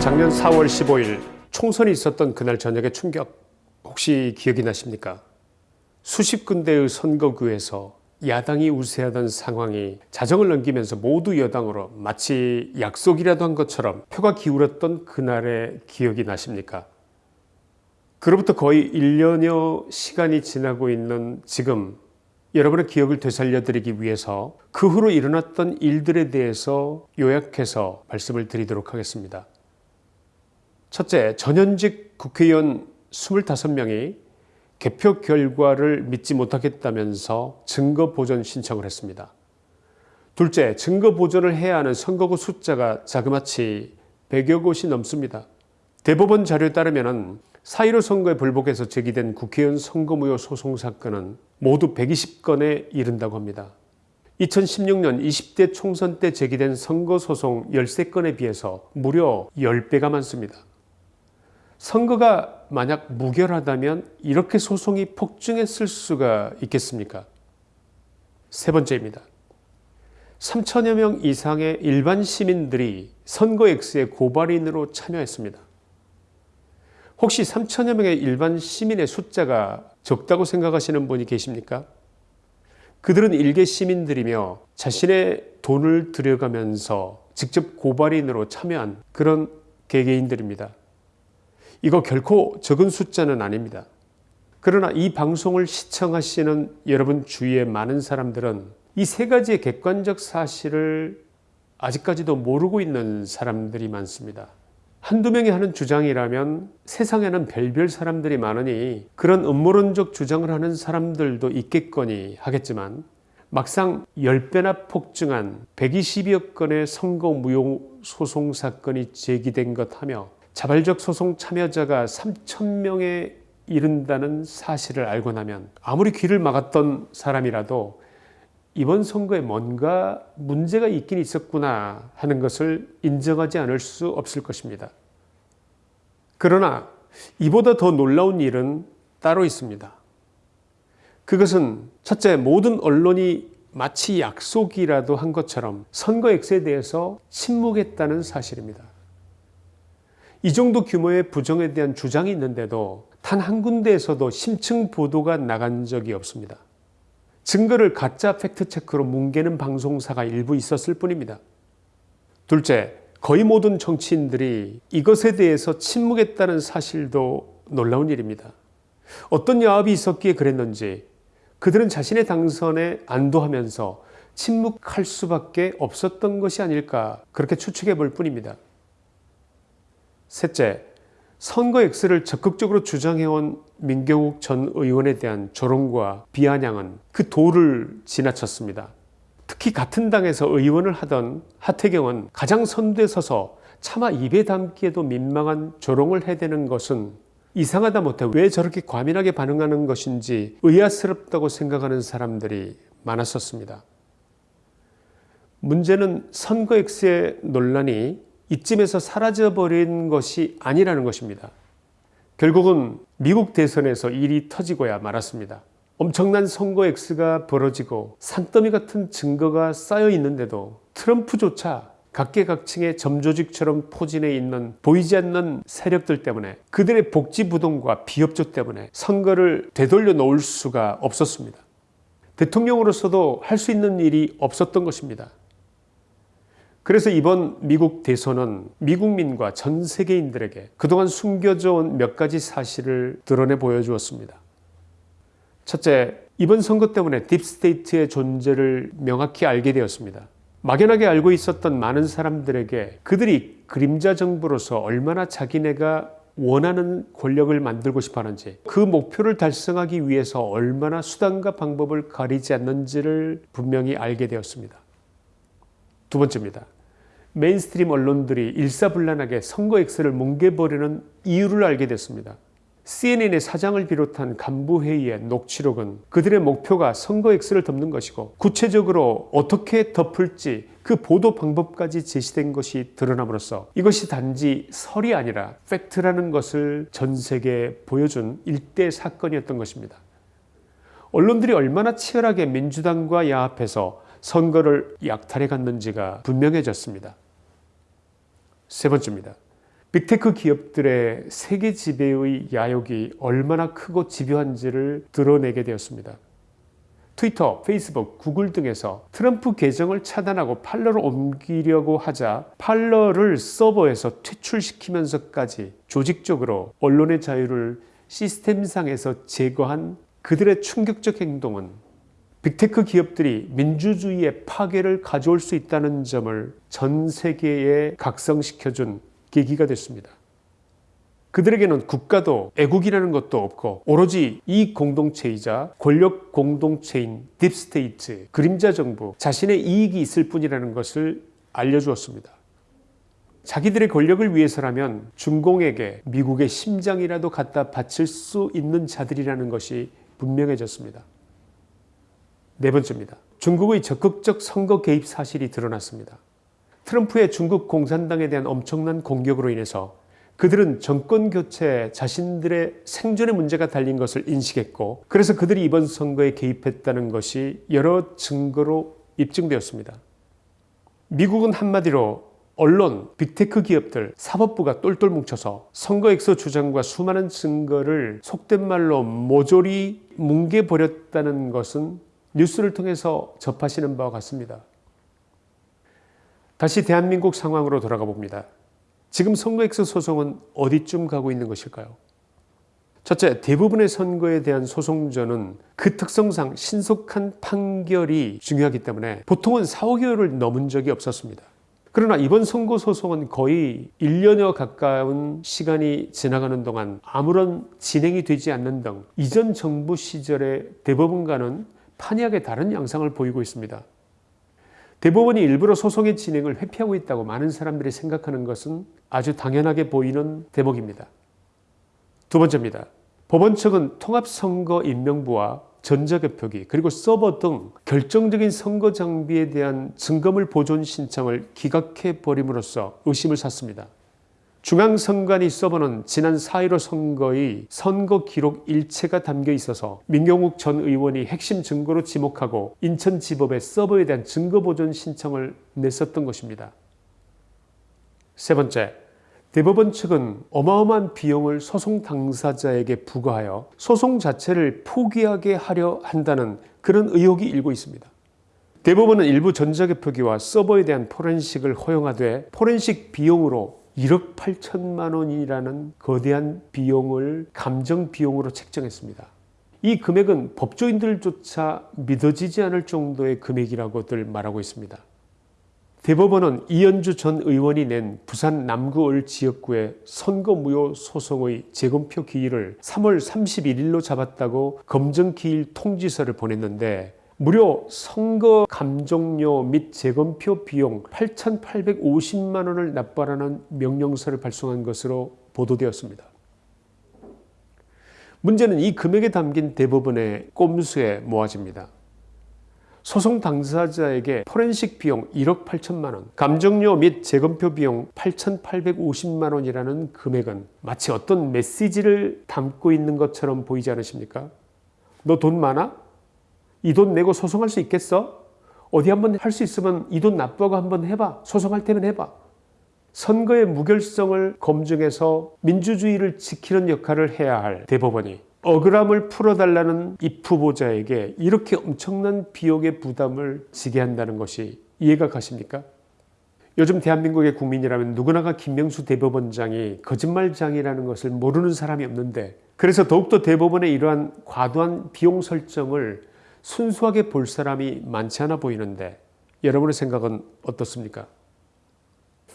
작년 4월 15일 총선이 있었던 그날 저녁의 충격 혹시 기억이 나십니까? 수십 군데의 선거구에서 야당이 우세하던 상황이 자정을 넘기면서 모두 여당으로 마치 약속이라도 한 것처럼 표가 기울었던 그날의 기억이 나십니까? 그로부터 거의 1년여 시간이 지나고 있는 지금 여러분의 기억을 되살려드리기 위해서 그 후로 일어났던 일들에 대해서 요약해서 말씀을 드리도록 하겠습니다. 첫째, 전현직 국회의원 25명이 개표 결과를 믿지 못하겠다면서 증거 보전 신청을 했습니다. 둘째, 증거 보전을 해야 하는 선거구 숫자가 자그마치 100여 곳이 넘습니다. 대법원 자료에 따르면 4.15 선거에 불복해서 제기된 국회의원 선거무효 소송 사건은 모두 120건에 이른다고 합니다. 2016년 20대 총선 때 제기된 선거소송 13건에 비해서 무려 10배가 많습니다. 선거가 만약 무결하다면 이렇게 소송이 폭증했을 수가 있겠습니까? 세 번째입니다. 3천여 명 이상의 일반 시민들이 선거 X의 고발인으로 참여했습니다. 혹시 3천여 명의 일반 시민의 숫자가 적다고 생각하시는 분이 계십니까? 그들은 일개 시민들이며 자신의 돈을 들여가면서 직접 고발인으로 참여한 그런 개개인들입니다. 이거 결코 적은 숫자는 아닙니다. 그러나 이 방송을 시청하시는 여러분 주위의 많은 사람들은 이 세 가지의 객관적 사실을 아직까지도 모르고 있는 사람들이 많습니다. 한두 명이 하는 주장이라면 세상에는 별별 사람들이 많으니 그런 음모론적 주장을 하는 사람들도 있겠거니 하겠지만 막상 10배나 폭증한 120여 건의 선거 무효 소송 사건이 제기된 것 하며 자발적 소송 참여자가 3천명에 이른다는 사실을 알고 나면 아무리 귀를 막았던 사람이라도 이번 선거에 뭔가 문제가 있긴 있었구나 하는 것을 인정하지 않을 수 없을 것입니다. 그러나 이보다 더 놀라운 일은 따로 있습니다. 그것은 첫째 모든 언론이 마치 약속이라도 한 것처럼 선거 X에 대해서 침묵했다는 사실입니다. 이 정도 규모의 부정에 대한 주장이 있는데도 단 한 군데에서도 심층 보도가 나간 적이 없습니다. 증거를 가짜 팩트체크로 뭉개는 방송사가 일부 있었을 뿐입니다. 둘째, 거의 모든 정치인들이 이것에 대해서 침묵했다는 사실도 놀라운 일입니다. 어떤 야합이 있었기에 그랬는지 그들은 자신의 당선에 안도하면서 침묵할 수밖에 없었던 것이 아닐까 그렇게 추측해 볼 뿐입니다. 셋째, 선거 X를 적극적으로 주장해온 민경욱 전 의원에 대한 조롱과 비아냥은 그 도를 지나쳤습니다. 특히 같은 당에서 의원을 하던 하태경은 가장 선두에 서서 차마 입에 담기에도 민망한 조롱을 해대는 것은 이상하다 못해 왜 저렇게 과민하게 반응하는 것인지 의아스럽다고 생각하는 사람들이 많았었습니다. 문제는 선거 X의 논란이 이쯤에서 사라져버린 것이 아니라는 것입니다. 결국은 미국 대선에서 일이 터지고야 말았습니다. 엄청난 선거 X가 벌어지고 산더미 같은 증거가 쌓여 있는데도 트럼프조차 각계각층의 점조직처럼 포진해 있는 보이지 않는 세력들 때문에 그들의 복지부동과 비협조 때문에 선거를 되돌려 놓을 수가 없었습니다. 대통령으로서도 할 수 있는 일이 없었던 것입니다. 그래서 이번 미국 대선은 미국민과 전 세계인들에게 그동안 숨겨져 온 몇 가지 사실을 드러내 보여주었습니다. 첫째, 이번 선거 때문에 deep state의 존재를 명확히 알게 되었습니다. 막연하게 알고 있었던 많은 사람들에게 그들이 그림자 정부로서 얼마나 자기네가 원하는 권력을 만들고 싶어 하는지 그 목표를 달성하기 위해서 얼마나 수단과 방법을 가리지 않는지를 분명히 알게 되었습니다. 두 번째입니다. mainstream 언론들이 일사불란하게 선거 X를 뭉개버리는 이유를 알게 됐습니다. CNN의 사장을 비롯한 간부회의의 녹취록은 그들의 목표가 선거 X를 덮는 것이고 구체적으로 어떻게 덮을지 그 보도 방법까지 제시된 것이 드러남으로써 이것이 단지 설이 아니라 팩트라는 것을 전 세계에 보여준 일대 사건이었던 것입니다. 언론들이 얼마나 치열하게 민주당과 야합해서 선거를 약탈해 갔는지가 분명해졌습니다. 세 번째입니다. 빅테크 기업들의 세계 지배의 야욕이 얼마나 크고 집요한지를 드러내게 되었습니다. 트위터, 페이스북, 구글 등에서 트럼프 계정을 차단하고 팔러를 옮기려고 하자 팔러를 서버에서 퇴출시키면서까지 조직적으로 언론의 자유를 시스템상에서 제거한 그들의 충격적 행동은 빅테크 기업들이 민주주의의 파괴를 가져올 수 있다는 점을 전 세계에 각성시켜준 계기가 됐습니다. 그들에게는 국가도 애국이라는 것도 없고 오로지 이 공동체이자 권력 공동체인 deep state, 그림자 정부, 자신의 이익이 있을 뿐이라는 것을 알려주었습니다. 자기들의 권력을 위해서라면 중공에게 미국의 심장이라도 갖다 바칠 수 있는 자들이라는 것이 분명해졌습니다. 네 번째입니다. 중국의 적극적 선거 개입 사실이 드러났습니다. 트럼프의 중국 공산당에 대한 엄청난 공격으로 인해서 그들은 정권 교체에 자신들의 생존의 문제가 달린 것을 인식했고 그래서 그들이 이번 선거에 개입했다는 것이 여러 증거로 입증되었습니다. 미국은 한마디로 언론, 빅테크 기업들, 사법부가 똘똘 뭉쳐서 선거엑스 주장과 수많은 증거를 속된 말로 모조리 뭉개버렸다는 것은 뉴스를 통해서 접하시는 바와 같습니다. 다시 대한민국 상황으로 돌아가 봅니다. 지금 선거엑스 소송은 어디쯤 가고 있는 것일까요? 첫째, 대부분의 선거에 대한 소송전은 그 특성상 신속한 판결이 중요하기 때문에 보통은 4, 5개월을 넘은 적이 없었습니다. 그러나 이번 선거 소송은 거의 1년여 가까운 시간이 지나가는 동안 아무런 진행이 되지 않는 등 이전 정부 시절의 대법원과는 판이하게 다른 양상을 보이고 있습니다. 대법원이 일부러 소송의 진행을 회피하고 있다고 많은 사람들이 생각하는 것은 아주 당연하게 보이는 대목입니다. 두 번째입니다. 법원 측은 통합선거 임명부와 전자개표기 그리고 서버 등 결정적인 선거 장비에 대한 증거물 보존 신청을 기각해 버림으로써 의심을 샀습니다. 중앙선관위 서버는 지난 4.15 선거의 선거 기록 일체가 담겨 있어서 민경욱 전 의원이 핵심 증거로 지목하고 인천지법에 서버에 대한 증거보존 신청을 냈었던 것입니다. 세 번째, 대법원 측은 어마어마한 비용을 소송 당사자에게 부과하여 소송 자체를 포기하게 하려 한다는 그런 의혹이 일고 있습니다. 대법원은 일부 전자개표기와 서버에 대한 포렌식을 허용하되 포렌식 비용으로 1억 8천만 원이라는 거대한 비용을 감정 비용으로 책정했습니다. 이 금액은 법조인들조차 믿어지지 않을 정도의 금액이라고들 말하고 있습니다. 대법원은 이현주 전 의원이 낸 부산 남구을 지역구의 선거무효 소송의 재검표 기일을 3월 31일로 잡았다고 검증기일 통지서를 보냈는데 무려 선거 감정료 및 재검표 비용 8,850만 원을 납부하라는 명령서를 발송한 것으로 보도되었습니다. 문제는 이 금액에 담긴 대부분의 꼼수에 모아집니다. 소송 당사자에게 포렌식 비용 1억 8천만 원, 감정료 및 재검표 비용 8,850만 원이라는 금액은 마치 어떤 메시지를 담고 있는 것처럼 보이지 않으십니까? 너 돈 많아? 이 돈 내고 소송할 수 있겠어? 어디 한번 할 수 있으면 이 돈 납부하고 한번 해봐. 소송할 테면 해봐. 선거의 무결성을 검증해서 민주주의를 지키는 역할을 해야 할 대법원이 억울함을 풀어달라는 입 후보자에게 이렇게 엄청난 비용의 부담을 지게 한다는 것이 이해가 가십니까? 요즘 대한민국의 국민이라면 누구나가 김명수 대법원장이 거짓말장이라는 것을 모르는 사람이 없는데 그래서 더욱더 대법원의 이러한 과도한 비용 설정을 순수하게 볼 사람이 많지 않아 보이는데 여러분의 생각은 어떻습니까?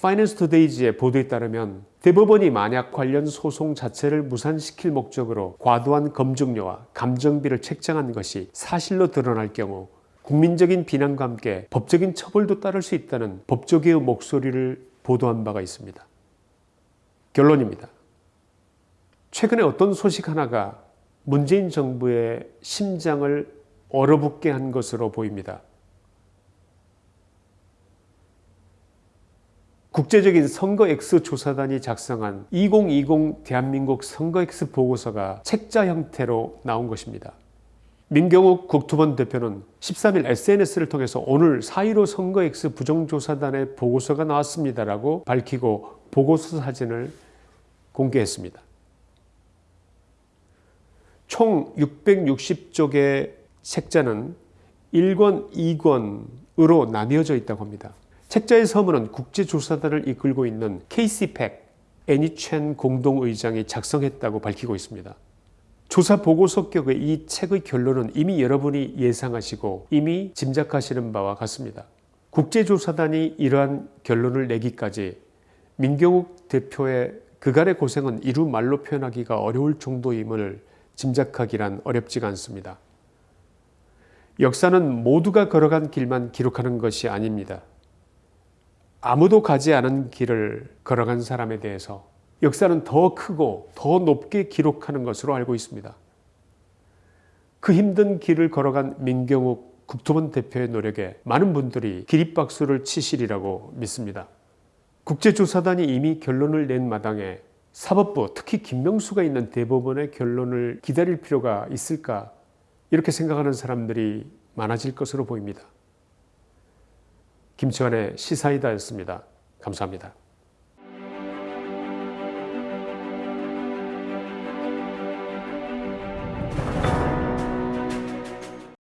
파이낸스 투데이즈의 보도에 따르면 대법원이 만약 관련 소송 자체를 무산시킬 목적으로 과도한 검증료와 감정비를 책정한 것이 사실로 드러날 경우 국민적인 비난과 함께 법적인 처벌도 따를 수 있다는 법조계의 목소리를 보도한 바가 있습니다. 결론입니다. 최근에 어떤 소식 하나가 문재인 정부의 심장을 얼어붙게 한 것으로 보입니다. 국제적인 선거 X 조사단이 작성한 2020 대한민국 선거 X 보고서가 책자 형태로 나온 것입니다. 민경욱 국토본 대표는 13일 SNS를 통해서 오늘 4.15 선거 X 부정조사단의 보고서가 나왔습니다라고 밝히고 보고서 사진을 공개했습니다. 총 660쪽의 책자는 1권, 2권으로 나뉘어져 있다고 합니다. 책자의 서문은 국제조사단을 이끌고 있는 케이시 팩 애니첸 공동의장이 작성했다고 밝히고 있습니다. 조사 보고서 격의 이 책의 결론은 이미 여러분이 예상하시고 이미 짐작하시는 바와 같습니다. 국제조사단이 이러한 결론을 내기까지 민경욱 대표의 그간의 고생은 이루 말로 표현하기가 어려울 정도임을 짐작하기란 어렵지가 않습니다. 역사는 모두가 걸어간 길만 기록하는 것이 아닙니다. 아무도 가지 않은 길을 걸어간 사람에 대해서 역사는 더 크고 더 높게 기록하는 것으로 알고 있습니다. 그 힘든 길을 걸어간 민경욱 국토본 대표의 노력에 많은 분들이 기립박수를 치시리라고 믿습니다. 국제조사단이 이미 결론을 낸 마당에 사법부 특히 김명수가 있는 대법원의 결론을 기다릴 필요가 있을까 이렇게 생각하는 사람들이 많아질 것으로 보입니다. 김치환의 시사이다였습니다. 감사합니다.